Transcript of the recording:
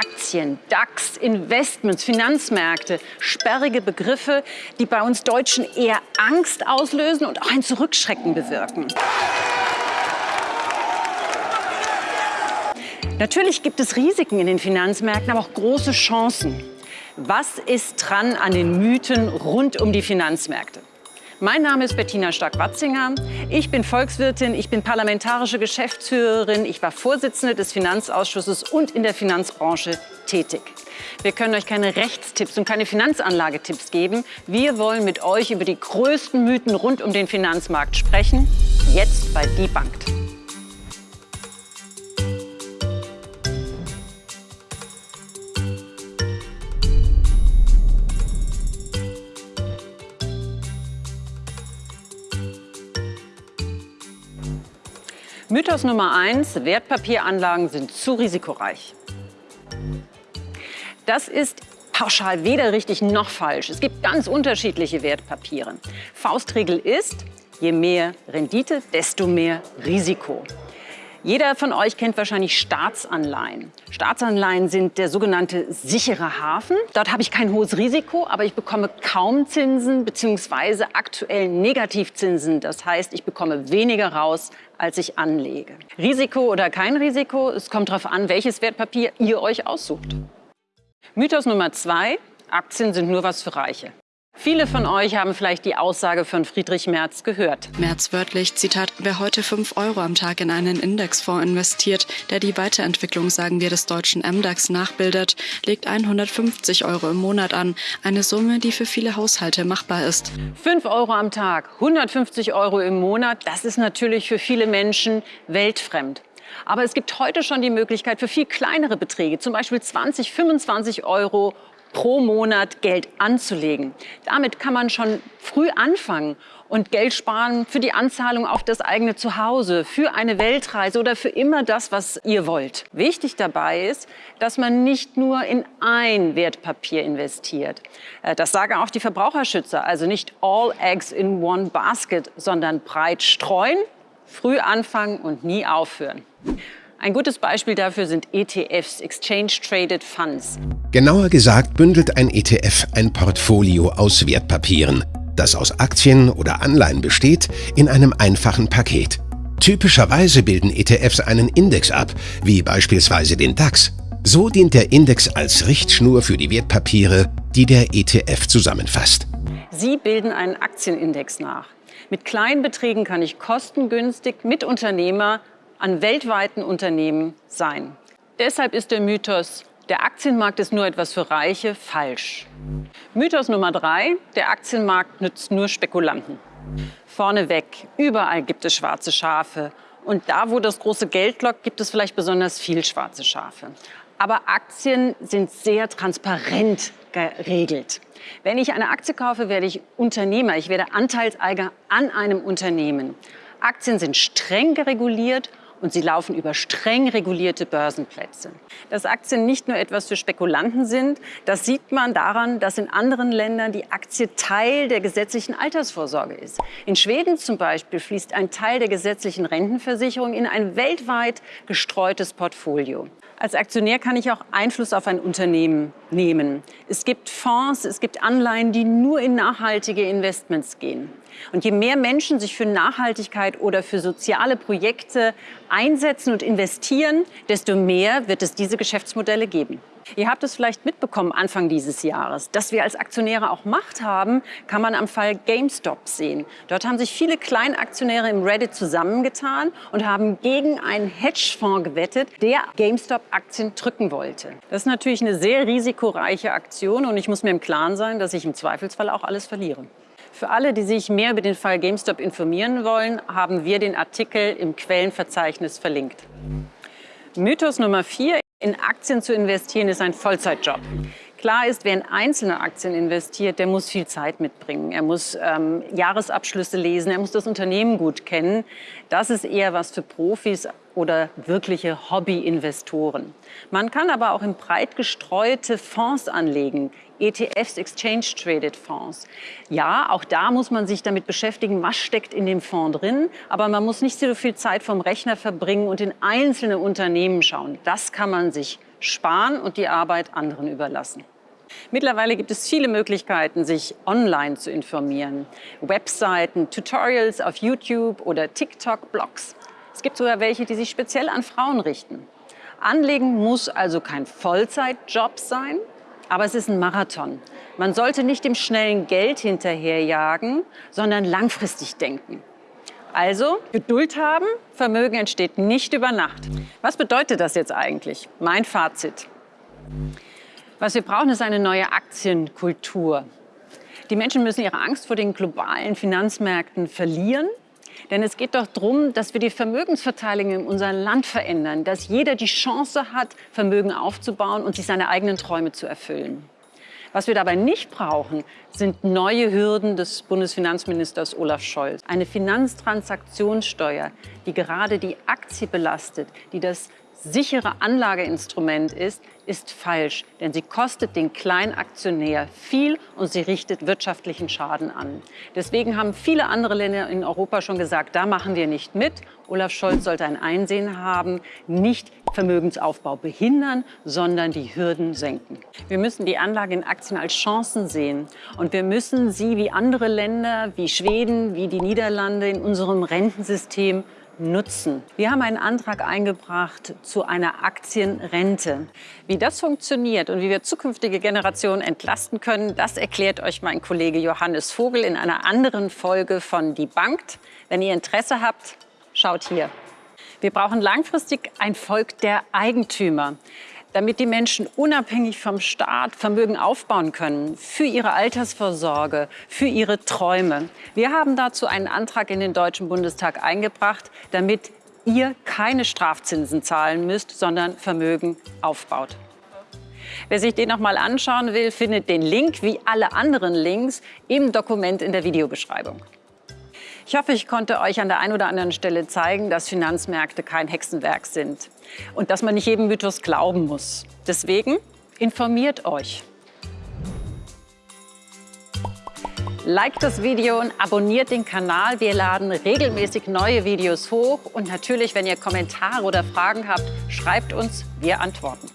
Aktien, DAX, Investments, Finanzmärkte, sperrige Begriffe, die bei uns Deutschen eher Angst auslösen und auch ein Zurückschrecken bewirken. Natürlich gibt es Risiken in den Finanzmärkten, aber auch große Chancen. Was ist dran an den Mythen rund um die Finanzmärkte? Mein Name ist Bettina Stark-Watzinger. Ich bin Volkswirtin, ich bin parlamentarische Geschäftsführerin, ich war Vorsitzende des Finanzausschusses und in der Finanzbranche tätig. Wir können euch keine Rechtstipps und keine Finanzanlagetipps geben. Wir wollen mit euch über die größten Mythen rund um den Finanzmarkt sprechen. Jetzt bei Debunked. Mythos Nummer eins, Wertpapieranlagen sind zu risikoreich. Das ist pauschal weder richtig noch falsch. Es gibt ganz unterschiedliche Wertpapiere. Faustregel ist, je mehr Rendite, desto mehr Risiko. Jeder von euch kennt wahrscheinlich Staatsanleihen. Staatsanleihen sind der sogenannte sichere Hafen. Dort habe ich kein hohes Risiko, aber ich bekomme kaum Zinsen bzw. aktuell Negativzinsen. Das heißt, ich bekomme weniger raus, als ich anlege. Risiko oder kein Risiko, es kommt darauf an, welches Wertpapier ihr euch aussucht. Mythos Nummer zwei, Aktien sind nur was für Reiche. Viele von euch haben vielleicht die Aussage von Friedrich Merz gehört. Merz wörtlich, Zitat, wer heute 5 Euro am Tag in einen Indexfonds investiert, der die Weiterentwicklung, sagen wir, des deutschen MDAX nachbildet, legt 150 Euro im Monat an. Eine Summe, die für viele Haushalte machbar ist. 5 Euro am Tag, 150 Euro im Monat, das ist natürlich für viele Menschen weltfremd. Aber es gibt heute schon die Möglichkeit für viel kleinere Beträge, zum Beispiel 20, 25 Euro pro Monat Geld anzulegen. Damit kann man schon früh anfangen und Geld sparen für die Anzahlung auf das eigene Zuhause, für eine Weltreise oder für immer das, was ihr wollt. Wichtig dabei ist, dass man nicht nur in ein Wertpapier investiert. Äh, das sagen auch die Verbraucherschützer, also nicht all eggs in one basket, sondern breit streuen, früh anfangen und nie aufhören. Ein gutes Beispiel dafür sind ETFs, Exchange Traded Funds. Genauer gesagt bündelt ein ETF ein Portfolio aus Wertpapieren, das aus Aktien oder Anleihen besteht, in einem einfachen Paket. Typischerweise bilden ETFs einen Index ab, wie beispielsweise den DAX. So dient der Index als Richtschnur für die Wertpapiere, die der ETF zusammenfasst. Sie bilden einen Aktienindex nach. Mit kleinen Beträgen kann ich kostengünstig mit Unternehmer an weltweiten Unternehmen sein. Deshalb ist der Mythos, der Aktienmarkt ist nur etwas für Reiche, falsch. Mythos Nummer drei, der Aktienmarkt nützt nur Spekulanten. Vorneweg, überall gibt es schwarze Schafe. Und da, wo das große Geld lockt, gibt es vielleicht besonders viel schwarze Schafe. Aber Aktien sind sehr transparent geregelt. Wenn ich eine Aktie kaufe, werde ich Unternehmer, ich werde Anteilseiger an einem Unternehmen. Aktien sind streng gereguliert und sie laufen über streng regulierte Börsenplätze. Dass Aktien nicht nur etwas für Spekulanten sind, das sieht man daran, dass in anderen Ländern die Aktie Teil der gesetzlichen Altersvorsorge ist. In Schweden zum Beispiel fließt ein Teil der gesetzlichen Rentenversicherung in ein weltweit gestreutes Portfolio. Als Aktionär kann ich auch Einfluss auf ein Unternehmen nehmen. Es gibt Fonds, es gibt Anleihen, die nur in nachhaltige Investments gehen. Und je mehr Menschen sich für Nachhaltigkeit oder für soziale Projekte einsetzen und investieren, desto mehr wird es diese Geschäftsmodelle geben. Ihr habt es vielleicht mitbekommen Anfang dieses Jahres. Dass wir als Aktionäre auch Macht haben, kann man am Fall GameStop sehen. Dort haben sich viele Kleinaktionäre im Reddit zusammengetan und haben gegen einen Hedgefonds gewettet, der GameStop-Aktien drücken wollte. Das ist natürlich eine sehr risikoreiche Aktion und ich muss mir im Klaren sein, dass ich im Zweifelsfall auch alles verliere. Für alle, die sich mehr über den Fall GameStop informieren wollen, haben wir den Artikel im Quellenverzeichnis verlinkt. Mythos Nummer vier. In Aktien zu investieren ist ein Vollzeitjob. Klar ist, wer in einzelne Aktien investiert, der muss viel Zeit mitbringen. Er muss ähm, Jahresabschlüsse lesen, er muss das Unternehmen gut kennen. Das ist eher was für Profis oder wirkliche Hobby-Investoren. Man kann aber auch in breit gestreute Fonds anlegen, ETFs, Exchange Traded Fonds. Ja, auch da muss man sich damit beschäftigen, was steckt in dem Fonds drin, aber man muss nicht so viel Zeit vom Rechner verbringen und in einzelne Unternehmen schauen. Das kann man sich sparen und die Arbeit anderen überlassen. Mittlerweile gibt es viele Möglichkeiten, sich online zu informieren. Webseiten, Tutorials auf YouTube oder TikTok-Blogs. Es gibt sogar welche, die sich speziell an Frauen richten. Anlegen muss also kein Vollzeitjob sein, aber es ist ein Marathon. Man sollte nicht dem schnellen Geld hinterherjagen, sondern langfristig denken. Also Geduld haben, Vermögen entsteht nicht über Nacht. Was bedeutet das jetzt eigentlich? Mein Fazit. Was wir brauchen, ist eine neue Aktienkultur. Die Menschen müssen ihre Angst vor den globalen Finanzmärkten verlieren. Denn es geht doch darum, dass wir die Vermögensverteilung in unserem Land verändern, dass jeder die Chance hat, Vermögen aufzubauen und sich seine eigenen Träume zu erfüllen. Was wir dabei nicht brauchen, sind neue Hürden des Bundesfinanzministers Olaf Scholz. Eine Finanztransaktionssteuer, die gerade die Aktie belastet, die das sichere Anlageinstrument ist, ist falsch, denn sie kostet den Kleinaktionär viel und sie richtet wirtschaftlichen Schaden an. Deswegen haben viele andere Länder in Europa schon gesagt, da machen wir nicht mit. Olaf Scholz sollte ein Einsehen haben, nicht Vermögensaufbau behindern, sondern die Hürden senken. Wir müssen die Anlage in Aktien als Chancen sehen und wir müssen sie wie andere Länder, wie Schweden, wie die Niederlande in unserem Rentensystem nutzen. Wir haben einen Antrag eingebracht zu einer Aktienrente. Wie das funktioniert und wie wir zukünftige Generationen entlasten können, das erklärt euch mein Kollege Johannes Vogel in einer anderen Folge von Die Bank. Wenn ihr Interesse habt, schaut hier. Wir brauchen langfristig ein Volk der Eigentümer damit die Menschen unabhängig vom Staat Vermögen aufbauen können für ihre Altersvorsorge, für ihre Träume. Wir haben dazu einen Antrag in den Deutschen Bundestag eingebracht, damit ihr keine Strafzinsen zahlen müsst, sondern Vermögen aufbaut. Wer sich den noch mal anschauen will, findet den Link wie alle anderen Links im Dokument in der Videobeschreibung. Ich hoffe, ich konnte euch an der einen oder anderen Stelle zeigen, dass Finanzmärkte kein Hexenwerk sind und dass man nicht jedem Mythos glauben muss. Deswegen informiert euch. Liked das Video und abonniert den Kanal. Wir laden regelmäßig neue Videos hoch. Und natürlich, wenn ihr Kommentare oder Fragen habt, schreibt uns, wir antworten.